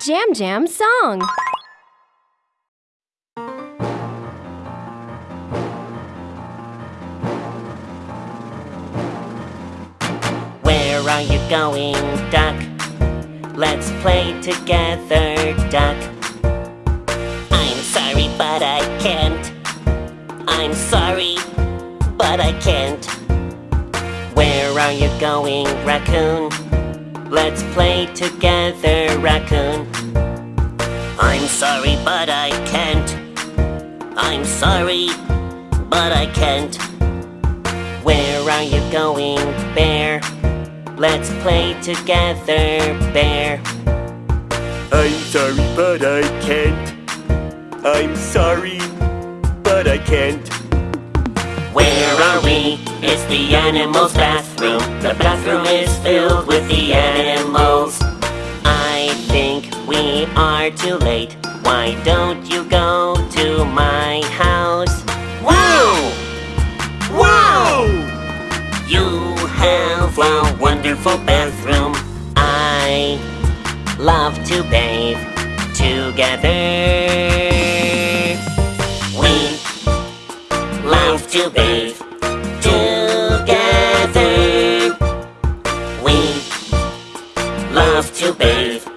Jam Jam song. Where are you going, duck? Let's play together, duck. I'm sorry, but I can't. I'm sorry, but I can't. Where are you going, raccoon? Let's play together, raccoon. I'm sorry, but I can't. I'm sorry, but I can't. Where are you going, bear? Let's play together, bear. I'm sorry, but I can't. I'm sorry, but I can't. Where are we? It's the animals' bathroom. The bathroom is filled with the animals. I think we are too late. Why don't you go to my house? Wow! Wow! You have a wonderful bathroom. I love to bathe together. We love to bathe together.